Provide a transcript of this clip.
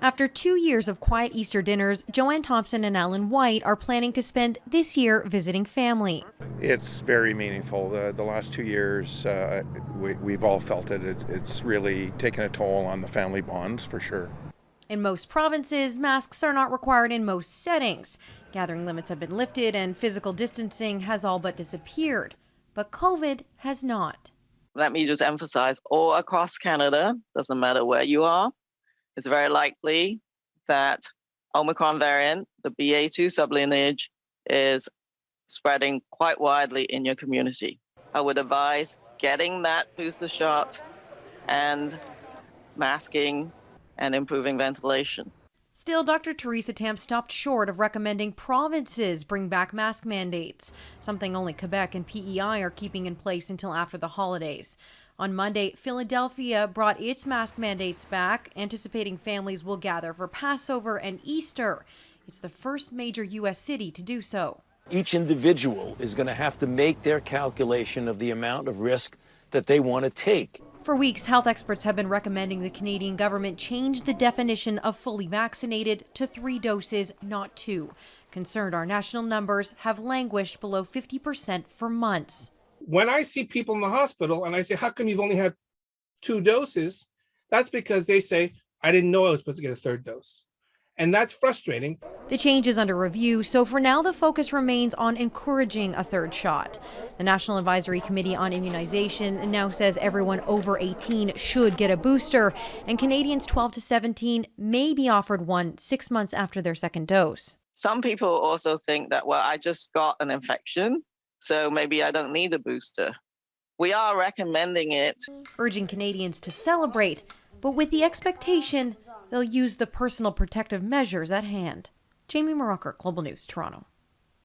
After two years of quiet Easter dinners, Joanne Thompson and Alan White are planning to spend this year visiting family. It's very meaningful. The, the last two years, uh, we, have all felt it. it. It's really taken a toll on the family bonds for sure. In most provinces, masks are not required in most settings. Gathering limits have been lifted and physical distancing has all but disappeared. But COVID has not. Let me just emphasize all across Canada, doesn't matter where you are, it's very likely that Omicron variant, the BA2 sublineage, is spreading quite widely in your community. I would advise getting that booster shot and masking and improving ventilation. Still, Dr. Theresa Tam stopped short of recommending provinces bring back mask mandates, something only Quebec and PEI are keeping in place until after the holidays. On Monday, Philadelphia brought its mask mandates back, anticipating families will gather for Passover and Easter. It's the first major U.S. city to do so. Each individual is going to have to make their calculation of the amount of risk that they want to take. For weeks, health experts have been recommending the Canadian government change the definition of fully vaccinated to three doses, not two. Concerned our national numbers have languished below 50% for months when I see people in the hospital and I say, how come you've only had two doses? That's because they say, I didn't know I was supposed to get a third dose. And that's frustrating. The change is under review, so for now the focus remains on encouraging a third shot. The National Advisory Committee on Immunization now says everyone over 18 should get a booster, and Canadians 12 to 17 may be offered one six months after their second dose. Some people also think that, well, I just got an infection so maybe I don't need a booster. We are recommending it. Urging Canadians to celebrate, but with the expectation they'll use the personal protective measures at hand. Jamie Mauracher, Global News, Toronto.